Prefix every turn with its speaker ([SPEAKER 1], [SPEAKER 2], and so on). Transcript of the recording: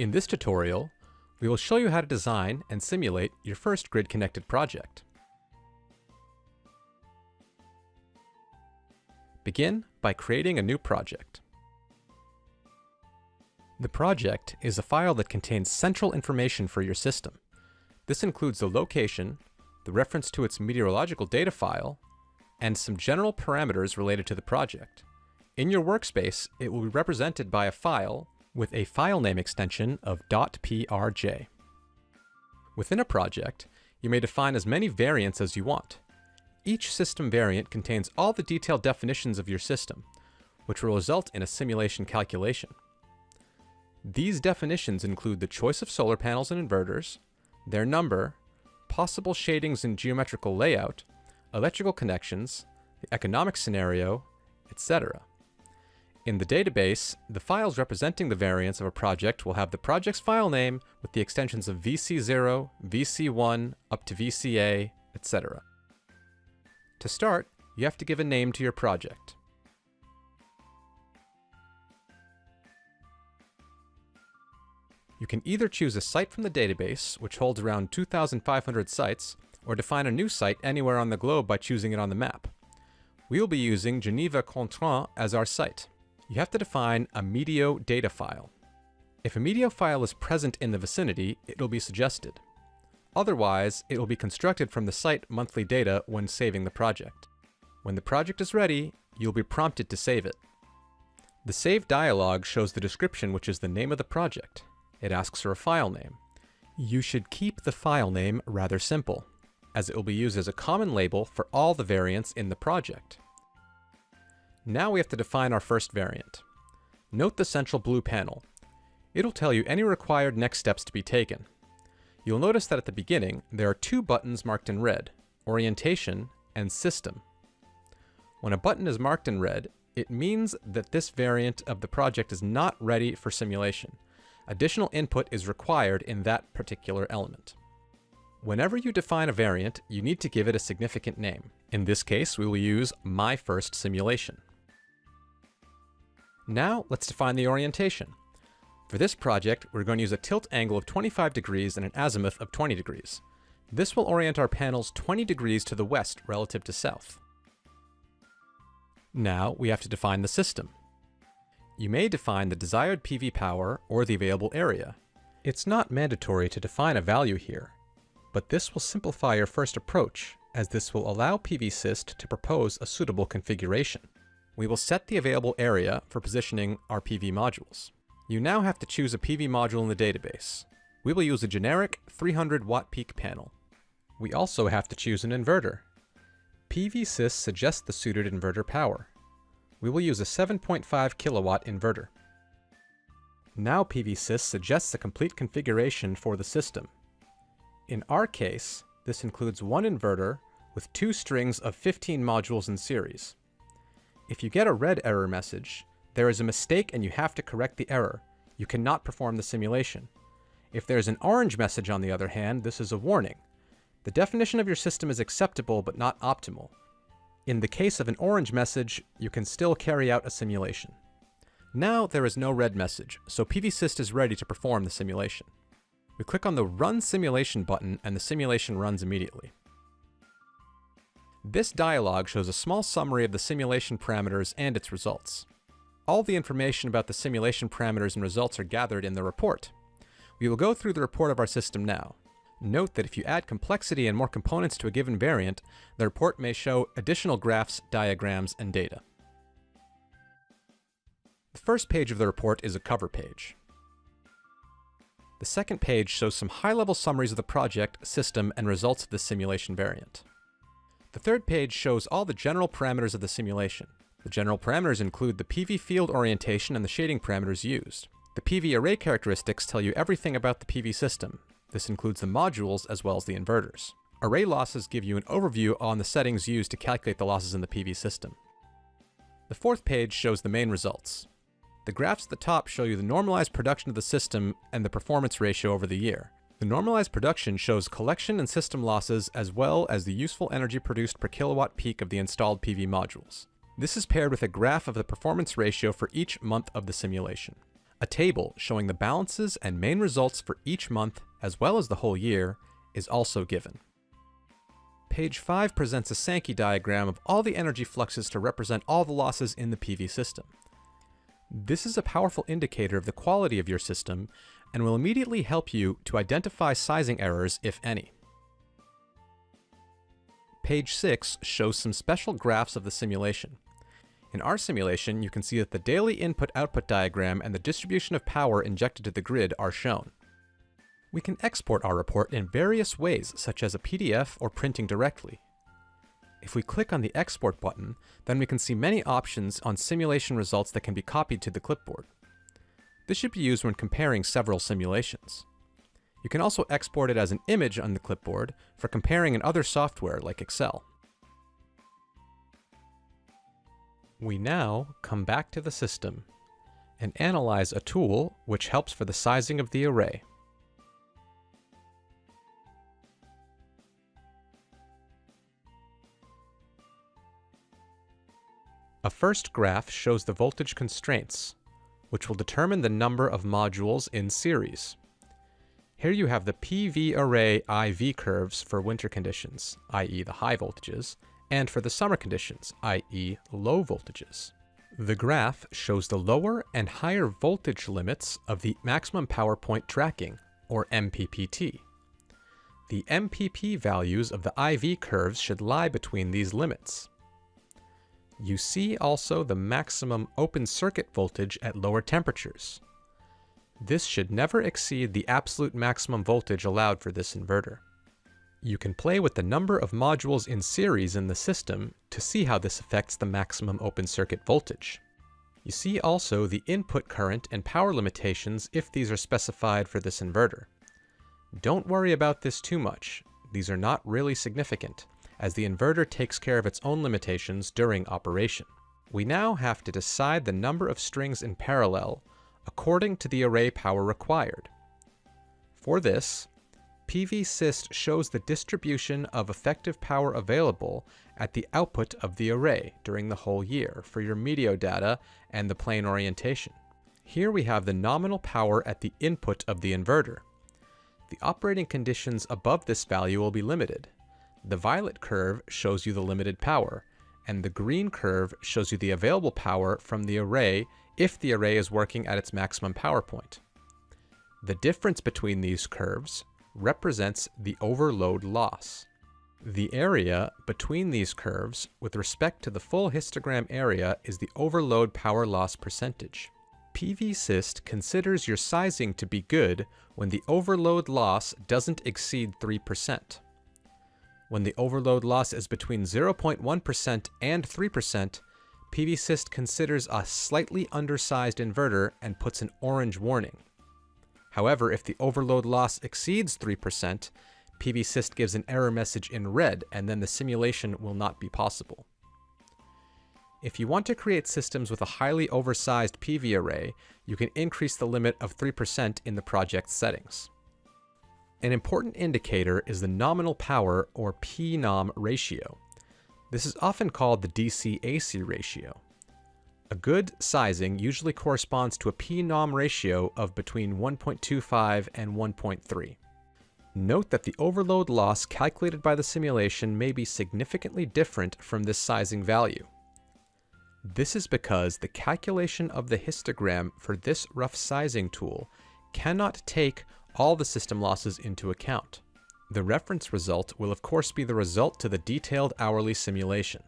[SPEAKER 1] In this tutorial, we will show you how to design and simulate your first grid-connected project. Begin by creating a new project. The project is a file that contains central information for your system. This includes the location, the reference to its meteorological data file, and some general parameters related to the project. In your workspace, it will be represented by a file with a file name extension of .prj. Within a project, you may define as many variants as you want. Each system variant contains all the detailed definitions of your system, which will result in a simulation calculation. These definitions include the choice of solar panels and inverters, their number, possible shadings and geometrical layout, electrical connections, the economic scenario, etc. In the database, the files representing the variants of a project will have the project's file name with the extensions of VC0, VC1, up to VCA, etc. To start, you have to give a name to your project. You can either choose a site from the database, which holds around 2,500 sites, or define a new site anywhere on the globe by choosing it on the map. We will be using Geneva Cointrin as our site. You have to define a Meteo data file. If a Meteo file is present in the vicinity, it will be suggested. Otherwise, it will be constructed from the site monthly data when saving the project. When the project is ready, you'll be prompted to save it. The Save dialog shows the description which is the name of the project. It asks for a file name. You should keep the file name rather simple, as it will be used as a common label for all the variants in the project. Now we have to define our first variant. Note the central blue panel. It'll tell you any required next steps to be taken. You'll notice that at the beginning, there are two buttons marked in red, Orientation and System. When a button is marked in red, it means that this variant of the project is not ready for simulation, Additional input is required in that particular element. Whenever you define a variant, you need to give it a significant name. In this case, we will use my first simulation. Now, let's define the orientation. For this project, we're going to use a tilt angle of 25 degrees and an azimuth of 20 degrees. This will orient our panels 20 degrees to the west relative to south. Now, we have to define the system. You may define the desired PV power or the available area. It's not mandatory to define a value here, but this will simplify your first approach, as this will allow PVsyst to propose a suitable configuration. We will set the available area for positioning our PV modules. You now have to choose a PV module in the database. We will use a generic 300 watt peak panel. We also have to choose an inverter. PVsyst suggests the suited inverter power we will use a 7.5 kilowatt inverter. Now PVsyst suggests a complete configuration for the system. In our case, this includes one inverter with two strings of 15 modules in series. If you get a red error message, there is a mistake and you have to correct the error. You cannot perform the simulation. If there's an orange message on the other hand, this is a warning. The definition of your system is acceptable but not optimal. In the case of an orange message, you can still carry out a simulation. Now there is no red message, so PVsyst is ready to perform the simulation. We click on the Run Simulation button and the simulation runs immediately. This dialog shows a small summary of the simulation parameters and its results. All the information about the simulation parameters and results are gathered in the report. We will go through the report of our system now. Note that if you add complexity and more components to a given variant, the report may show additional graphs, diagrams, and data. The first page of the report is a cover page. The second page shows some high-level summaries of the project, system, and results of the simulation variant. The third page shows all the general parameters of the simulation. The general parameters include the PV field orientation and the shading parameters used. The PV array characteristics tell you everything about the PV system, this includes the modules as well as the inverters. Array losses give you an overview on the settings used to calculate the losses in the PV system. The fourth page shows the main results. The graphs at the top show you the normalized production of the system and the performance ratio over the year. The normalized production shows collection and system losses as well as the useful energy produced per kilowatt peak of the installed PV modules. This is paired with a graph of the performance ratio for each month of the simulation. A table showing the balances and main results for each month, as well as the whole year, is also given. Page 5 presents a Sankey diagram of all the energy fluxes to represent all the losses in the PV system. This is a powerful indicator of the quality of your system and will immediately help you to identify sizing errors, if any. Page 6 shows some special graphs of the simulation. In our simulation, you can see that the daily input-output diagram and the distribution of power injected to the grid are shown. We can export our report in various ways, such as a PDF or printing directly. If we click on the Export button, then we can see many options on simulation results that can be copied to the clipboard. This should be used when comparing several simulations. You can also export it as an image on the clipboard for comparing in other software like Excel. We now come back to the system and analyze a tool which helps for the sizing of the array. A first graph shows the voltage constraints, which will determine the number of modules in series. Here you have the PV array IV curves for winter conditions, i.e. the high voltages, and for the summer conditions, i.e. low voltages. The graph shows the lower and higher voltage limits of the maximum power point tracking, or MPPT. The MPP values of the IV curves should lie between these limits. You see also the maximum open circuit voltage at lower temperatures. This should never exceed the absolute maximum voltage allowed for this inverter. You can play with the number of modules in series in the system to see how this affects the maximum open circuit voltage. You see also the input current and power limitations if these are specified for this inverter. Don't worry about this too much, these are not really significant as the inverter takes care of its own limitations during operation. We now have to decide the number of strings in parallel according to the array power required. For this, PVsyst shows the distribution of effective power available at the output of the array during the whole year for your Meteo data and the plane orientation. Here we have the nominal power at the input of the inverter. The operating conditions above this value will be limited, the violet curve shows you the limited power, and the green curve shows you the available power from the array if the array is working at its maximum power point. The difference between these curves represents the overload loss. The area between these curves with respect to the full histogram area is the overload power loss percentage. PVsyst considers your sizing to be good when the overload loss doesn't exceed 3%. When the overload loss is between 0.1% and 3%, PVsyst considers a slightly undersized inverter and puts an orange warning. However, if the overload loss exceeds 3%, PVsyst gives an error message in red and then the simulation will not be possible. If you want to create systems with a highly oversized PV array, you can increase the limit of 3% in the project settings. An important indicator is the nominal power or PNOM ratio. This is often called the DC-AC ratio. A good sizing usually corresponds to a PNOM ratio of between 1.25 and 1.3. Note that the overload loss calculated by the simulation may be significantly different from this sizing value. This is because the calculation of the histogram for this rough sizing tool cannot take all the system losses into account. The reference result will of course be the result to the detailed hourly simulation.